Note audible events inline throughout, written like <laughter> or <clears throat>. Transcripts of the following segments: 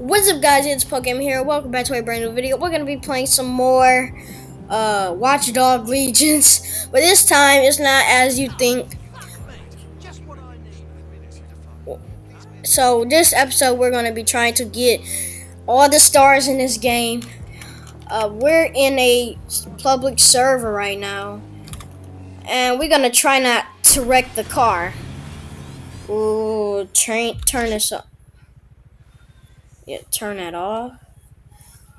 What's up guys, it's Pokemon here. Welcome back to a brand new video. We're going to be playing some more uh, Watchdog Legions. <laughs> But this time, it's not as you think. So this episode, we're going to be trying to get all the stars in this game. Uh, we're in a public server right now. And we're going to try not to wreck the car. Ooh, train, turn this up. Yeah, turn that off.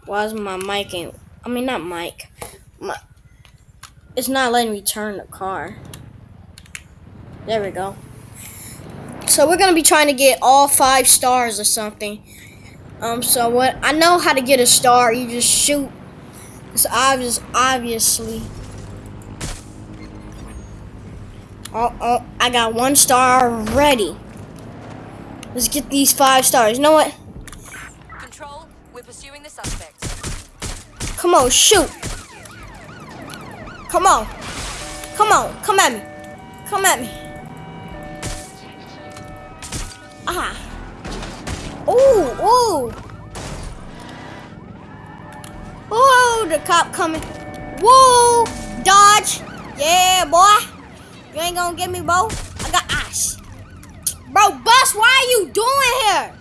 Why is my mic ain't? I mean, not mic. My, it's not letting me turn the car. There we go. So we're gonna be trying to get all five stars or something. Um. So what? I know how to get a star. You just shoot. It's obvious. Obviously. Oh, oh, I got one star ready. Let's get these five stars. You know what? Pursuing the suspects. Come on, shoot. Come on. Come on, come at me. Come at me. Ah. Ooh, ooh. Oh, the cop coming. Whoa, dodge. Yeah, boy. You ain't gonna get me, bro. I got ice. Bro, Bus, why are you doing here?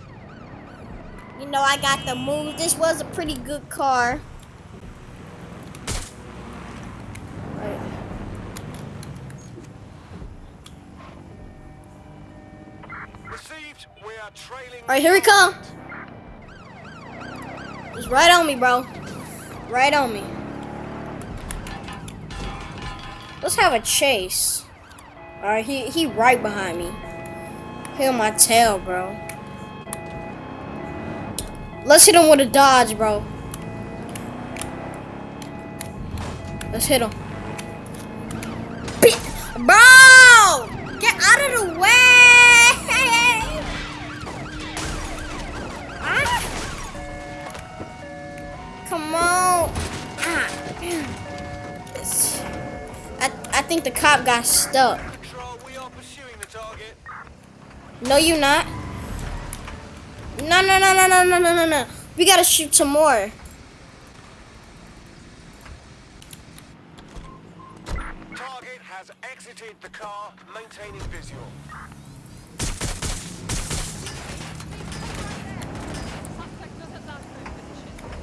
You know I got the move. This was a pretty good car. Alright, here we come. It's right on me, bro. Right on me. Let's have a chase. Alright, he, he right behind me. Hit my tail, bro. Let's hit him with a dodge, bro. Let's hit him. Bro! Get out of the way! Ah. Come on. Ah. I, I think the cop got stuck. No, you not. No, no, no, no, no, no, no, no, no. We gotta shoot some more. Target has exited the car, maintaining visual.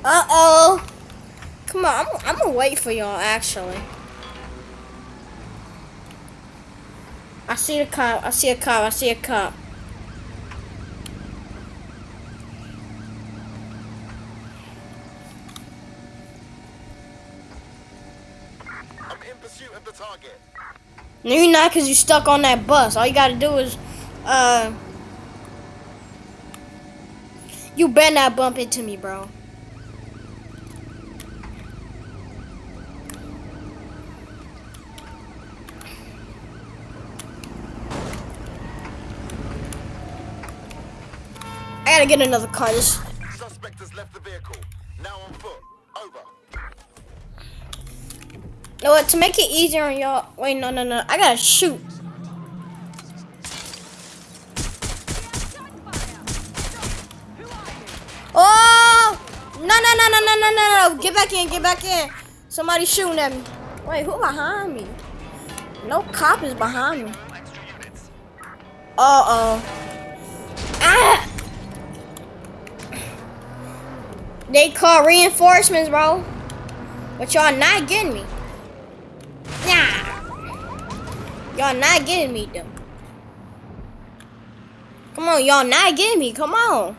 Uh-oh. Come on, I'm, I'm gonna wait for y'all, actually. I see a cop, I see a cop, I see a cop. target. No, you're not because you're stuck on that bus. All you got to do is, uh, you better not bump into me, bro. I gotta get another car. Suspect has left the vehicle. Now on foot. What? To make it easier on y'all. Wait, no, no, no. I gotta shoot. Oh! No, no, no, no, no, no, no, no. Get back in, get back in. Somebody shooting at me. Wait, who behind me? No cop is behind me. Uh-oh. Ah! They call reinforcements, bro. But y'all not getting me. Y'all not getting me, though. Come on, y'all not getting me. Come on.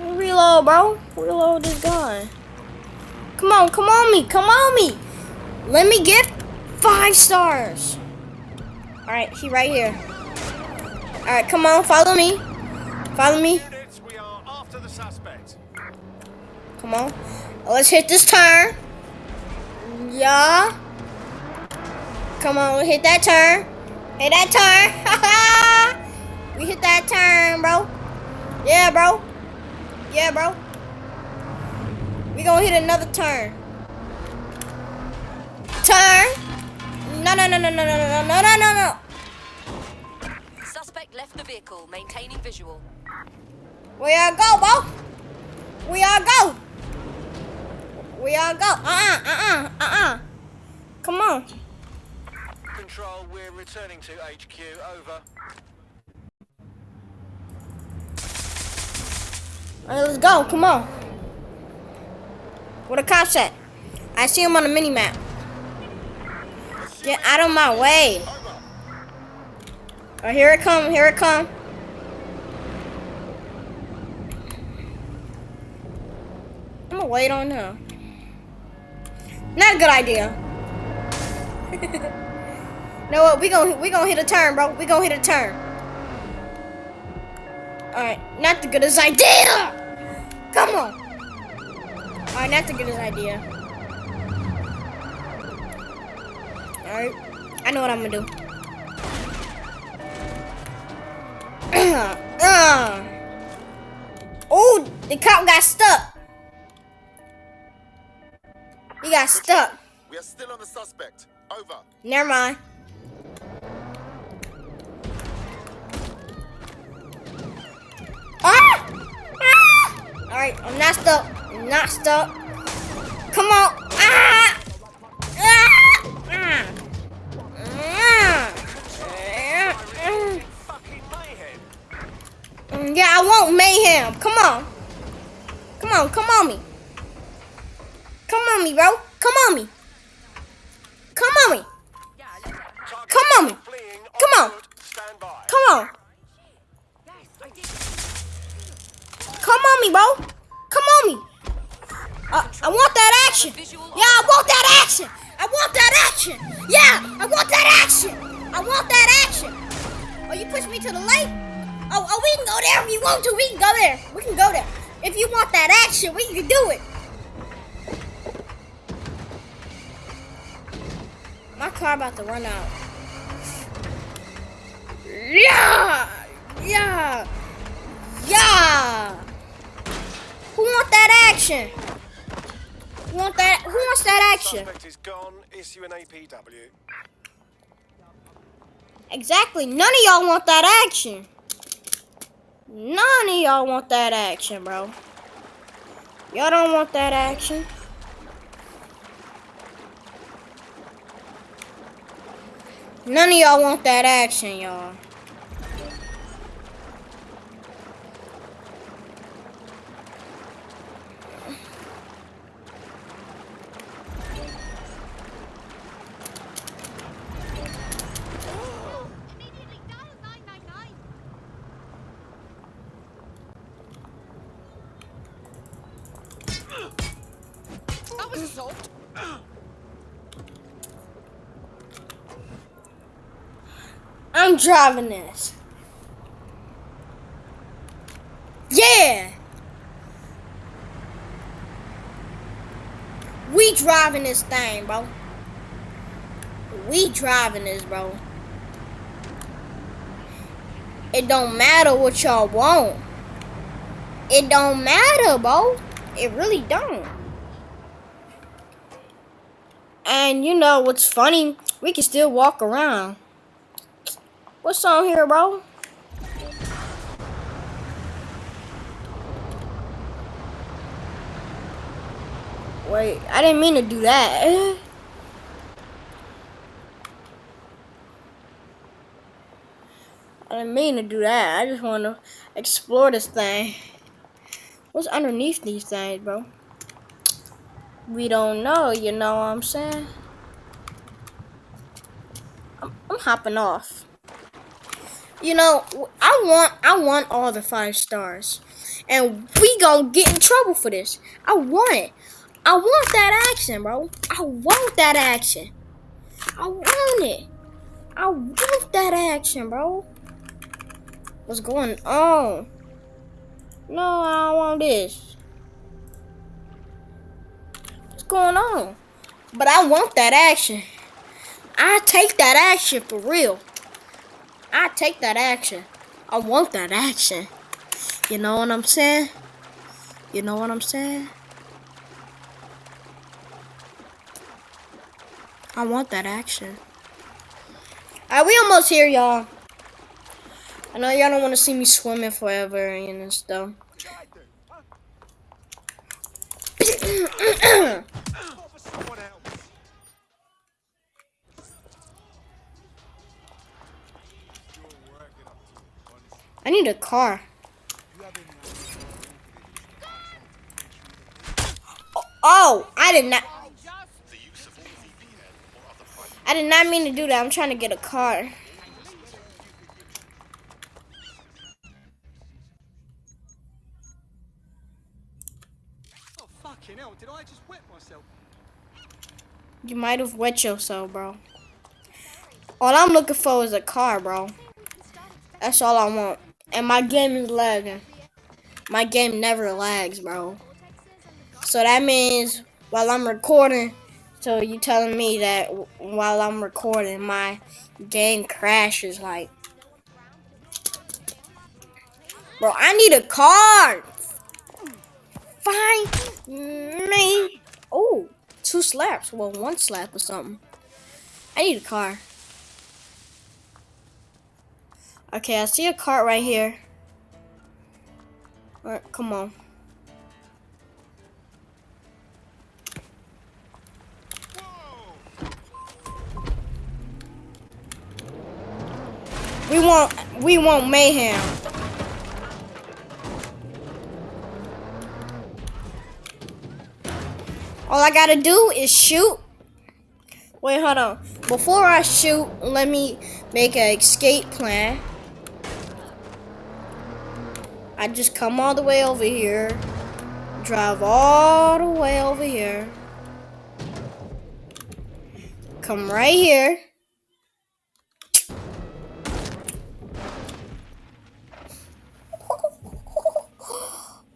Reload, bro. Reload this gun. Come on, come on me. Come on me. Let me get five stars. All right, he right here. All right, come on, follow me. Follow me. Come on. Let's hit this turn. Yeah. Come on, hit that turn. Hit that turn. we hit that turn, bro. Yeah, bro. Yeah, bro. We gonna hit another turn. Turn. No, no, no, no, no, no, no, no, no, no, no. Suspect left the vehicle, maintaining visual. Where y'all go, bro? Where y'all go? Where y'all go? Uh-uh, uh-uh, uh-uh. Come on. Control, we're returning to HQ. Over. All right, let's go. Come on. Where the cops at? I see him on the mini map. Get out of my way. Oh, here it come. Here it come. I'm gonna wait on him. Not a good idea. <laughs> know what? We gonna we gonna hit a turn, bro. We gonna hit a turn. All right, not the goodest idea. Come on. All right, not the goodest idea. All right, I know what I'm gonna do. <clears throat> uh. Oh, the cop got stuck. He got stuck. We are still on the suspect. Over. Never mind. Alright, I'm not stuck. I'm not stuck. Come on. Ah! Ah! Ah! Yeah, I want mayhem. Come on. Come on, come on me. Come on me, bro. Come on me. Come on me. Come on me. Come on. Come on. Come on me, bro. Come on me. Uh, I want that action. Yeah, I want that action. I want that action. Yeah, I want that action. I want that action. Oh, you push me to the lake? Oh, oh, we can go there if you want to. We can go there. We can go there. If you want that action, we can do it. My car about to run out. Yeah! Yeah! Yeah! Who want that action? Who want that? Who wants that action? Suspect is gone. Issue an APW. Exactly. None of y'all want that action. None of y'all want that action, bro. Y'all don't want that action. None of y'all want that action, y'all. I'm driving this. Yeah. We driving this thing, bro. We driving this, bro. It don't matter what y'all want. It don't matter, bro. It really don't. And you know what's funny? We can still walk around. What's on here, bro? Wait, I didn't mean to do that. <laughs> I didn't mean to do that. I just want to explore this thing. What's underneath these things, bro? We don't know, you know what I'm saying? I'm, I'm hopping off. You know, I want I want all the five stars. And we gonna get in trouble for this. I want it. I want that action, bro. I want that action. I want it. I want that action, bro. What's going on? No, I don't want this. What's going on? But I want that action. I take that action for real. I take that action. I want that action. You know what I'm saying? You know what I'm saying? I want that action. Alright, we almost here, y'all. I know y'all don't want to see me swimming forever and stuff. <clears throat> <clears throat> I need a car. Oh, I did not. I did not mean to do that. I'm trying to get a car. Oh, fucking hell. Did I just wet myself? You might have wet yourself, bro. All I'm looking for is a car, bro. That's all I want. And my game is lagging. My game never lags, bro. So that means while I'm recording, so you telling me that while I'm recording, my game crashes like. Bro, I need a car. Find me. Oh, two slaps. Well, one slap or something. I need a car. Okay, I see a cart right here. Alright, come on. We want we want mayhem. All I gotta do is shoot. Wait, hold on. Before I shoot, let me make an escape plan. I just come all the way over here, drive all the way over here, come right here.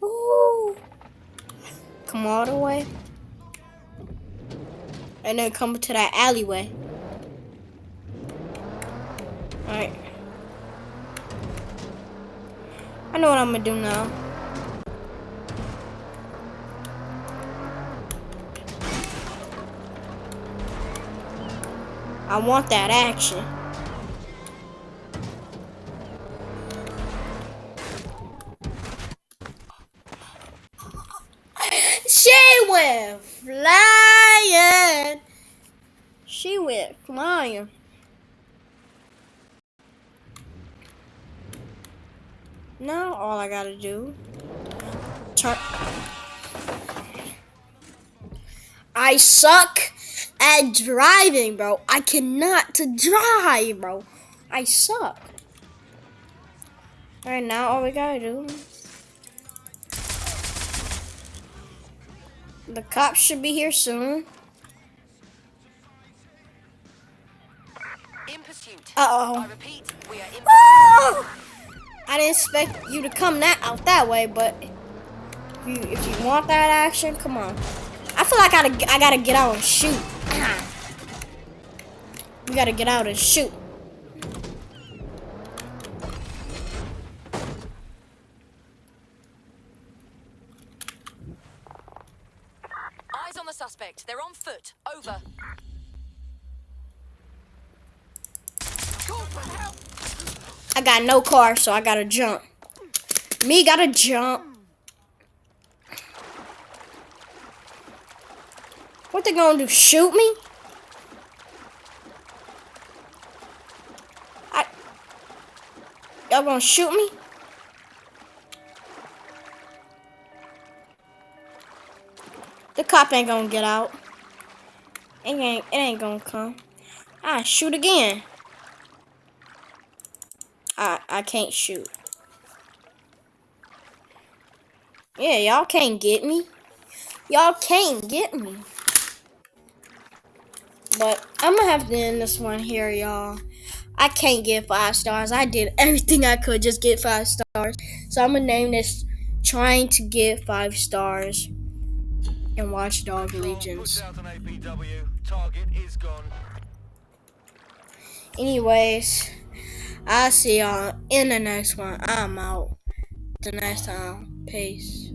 <laughs> Come all the way. And then come to that alleyway. Alright. I know what I'm gonna do now. I want that action. She went flying. She went flying. Now all I gotta do. I suck at driving, bro. I cannot to drive, bro. I suck. All right, now all we gotta do. The cops should be here soon. In pursuit. Uh I repeat, we are in Oh! I didn't expect you to come that out that way, but if you if you want that action, come on. I feel like I gotta I gotta get out and shoot. we gotta get out and shoot. Eyes on the suspect. They're on foot. Over. I got no car, so I gotta jump. Me gotta jump. What they gonna do? Shoot me? I y'all gonna shoot me? The cop ain't gonna get out. It ain't it ain't gonna come. I shoot again. I I can't shoot. Yeah, y'all can't get me. Y'all can't get me. But I'm gonna have to end this one here, y'all. I can't get five stars. I did everything I could just get five stars. So I'm gonna name this trying to get five stars and Watchdog Legions. Put out an APW. Target is gone. Anyways, I'll see y'all in the next one. I'm out. The next time. Peace.